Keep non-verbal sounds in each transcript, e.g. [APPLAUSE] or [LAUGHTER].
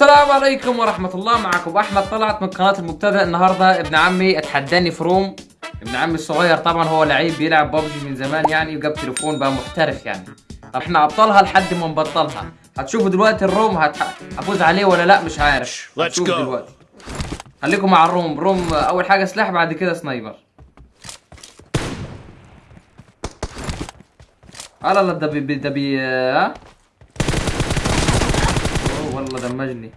السلام عليكم ورحمة الله. معكم أحمد طلعت من قناة المبتدأ. النهاردة ابن عمي اتحداني في room. ابن عمي الصغير طبعا هو لعيب بيلعب ببجي من زمان يعني وجاب تليفون بقى محترف يعني. طب إحنا أبطالها لحد ما نبطلها؟ هتشوفوا دلوقتي ال room. هفوز عليه ولا لأ؟ مش عارف. Let's go. هتشوف دلوقتي. خليكم مع ال room. room أول حاجة سلاح بعد كده sniper. لا لا ده بي ده بي ها والله دمجني. [LAUGHS]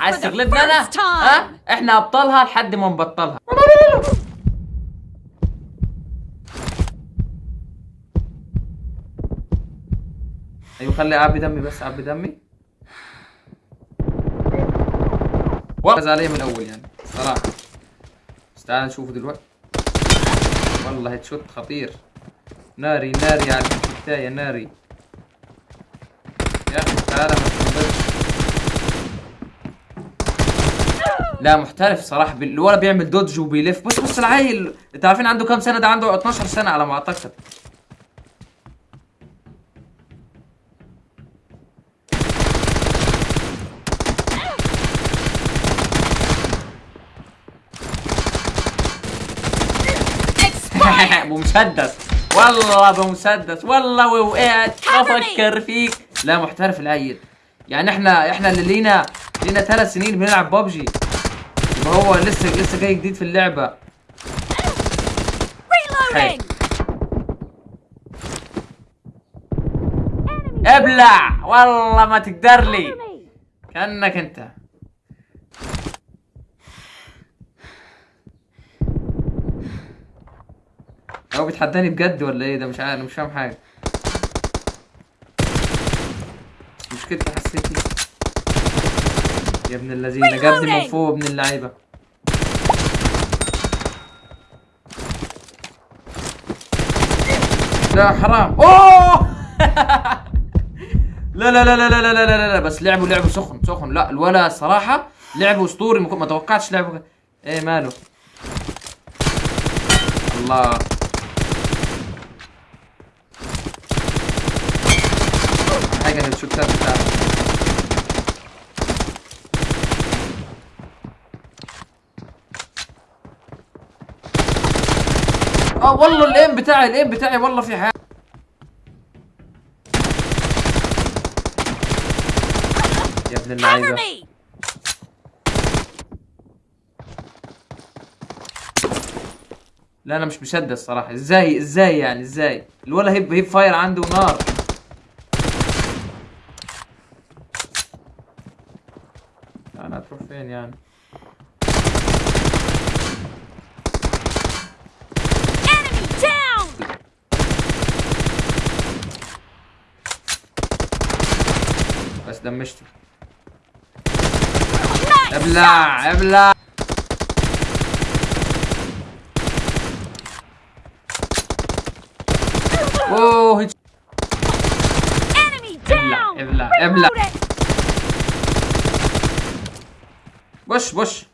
عايز تغلبنا أنا؟ ها؟ إحنا أبطالها لحد ما نبطلها. أيوه خلي أعبي دمي بس أعبي دمي. والله عليه من الأول يعني صراحة. تعال نشوفه دلوقتي. والله هيد خطير. ناري ناري على البداية ناري. يا أخي تعال ما لا محترف صراحة. الولد بيعمل دوج وبيلف. بص بص العيل انت عارفين عنده كام سنة؟ ده عنده 12 سنة على ما أعتقد. [LAUGHS] بمسدس والله بمسدس والله Cover me. أفكر فيك. لا محترف العيل. يعني إحنا إحنا اللي لينا لينا ثلاث سنين بنلعب ببجي. يبقى هو لسه لسه جاي جديد في اللعبة. ابلع. والله ما تقدر لي. كأنك أنت. هو بيتحداني بجد ولا إيه؟ ده مش عارف مش فاهم حاجة. مشكلتي حسيتي يا ابن الذين جابني من. فوق ابن اللعيبة. لا حرام. أوه! لا [LAUGHS] لا لا لا لا لا لا لا لا بس لعبوا لعبوا سخن سخن. لا الولا صراحة لعبوا أسطوري ما توقعتش لعبوا كده. إيه ماله؟ الله حاجة الشوتات بتاعته آه والله الإيم بتاعي الإيم بتاعي والله في حاجة يا ابن me. لا أنا مش مصدق الصراحة. إزاي إزاي يعني؟ إزاي؟ الولا هيب هيب فاير عنده نار. أنا هتروح فين يعني. بس دمشته. أبلع أبلع أوه down. أبلع أبلع بش بش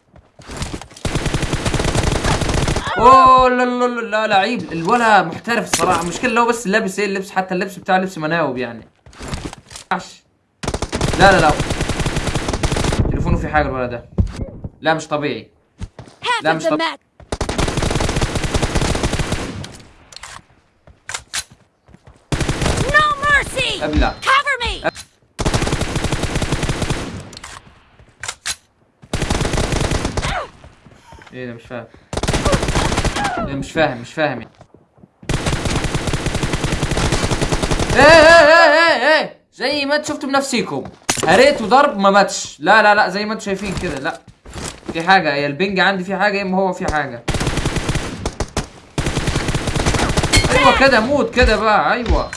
أوه لا لا لا لا لعيب الولا محترف الصراحه المشكلة لو بس لابس إيه اللبس حتى اللبس بتاعه لبس مناوب يعني عش. لا لا لا تليفونه في حاجة الولد ده لا مش طبيعي لا مش the طب- map. No mercy. أبلع إيه ده مش فاهم. إيه مش فاهم مش فاهم. يعني. إيه إيه إيه إيه زي ما أنتوا شفتوا بنفسيكم. هريت وضرب ما ماتش. لا لا لا زي ما أنتوا شايفين كده. لا في حاجة. يا البنج عندي في حاجة يا إما هو في حاجة. أيوه كده موت كده بقى. أيوه.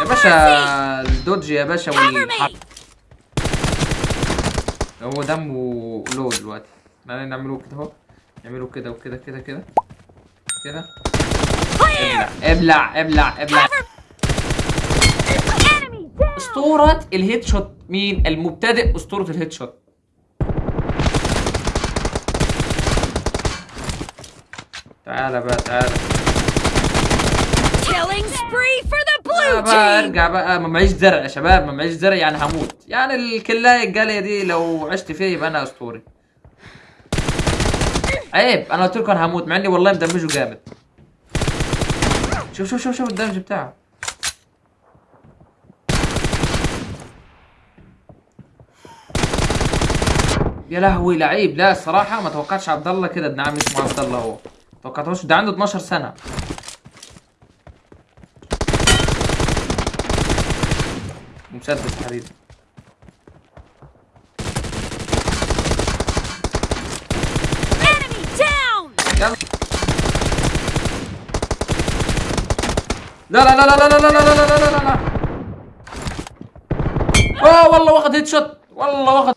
يا باشا الدوج يا باشا me. هو دمه لو دلوقتي. إحنا نعمله كده اهو. نعمله كده وكده كده كده. كده. ابلع ابلع ابلع. أسطورة الهيد شوت. مين؟ المبتدئ أسطورة الهيد شوت. تعالى بقى تعالى. Killing spree for بقى! ارجع بقى ما معيش زرع يا شباب ما معيش زرع يعني هموت. يعني الكلاية الجالية دي لو عشت فيه يبقى أنا أسطوري. عيب أنا قلت لكم أنا هموت مع إني والله مدمجه جامد. شوف شوف شوف شوف الدمج بتاعه. يا لهوي لعيب. لا الصراحة ما توقعتش عبد الله كده ابن عمي اسمه عبد الله هو. توقعتهوش ده عنده 12 سنة. مسدس حبيبي down! يلا لا لا لا لا لا لا لا لا لا لا لا لا اوه والله واخد هيد شوت والله واخد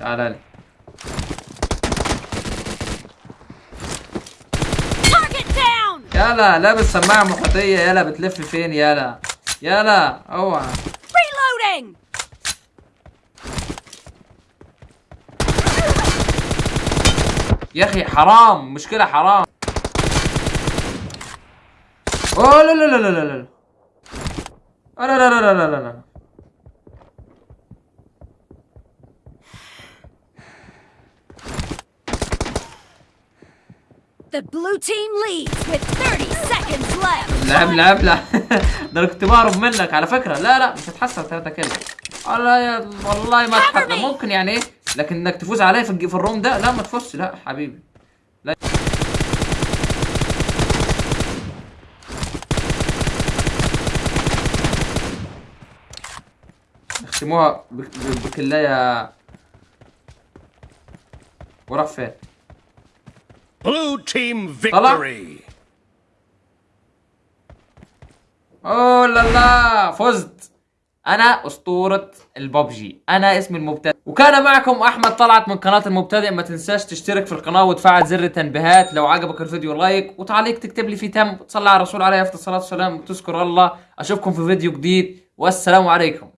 تعال لي يلا لابس سماعة محيطية يلا بتلف فين يلا يلا اوعى Reloading! يا أخي حرام مشكلة حرام اوه لا لا لا لا لا لا لا لا لا لا لا The blue team leads with 30 seconds left! لعب لعب لا ده أنا كنت بهرب منك على فكرة. لا لا مش هتحسن ثلاثة كده والله يا والله ما تحسن me. ممكن يعني إيه؟ لكن انك تفوز عليا في في الروم ده. لا ما تفوزش. لا حبيبي. لا. اختموها بك- ب- بكلاية. وراح فين؟ Blue team victory. اوه لا لا فزت. أنا أسطورة الببجي أنا اسمي المبتدئ. وكان معكم أحمد طلعت من قناة المبتدئ. ما تنساش تشترك في القناة وتفعل زر التنبيهات. لو عجبك الفيديو لايك وتعليق تكتب لي فيه تم. وتصلي على الرسول عليه الصلاة والسلام. وتذكر الله. أشوفكم في فيديو جديد. والسلام عليكم.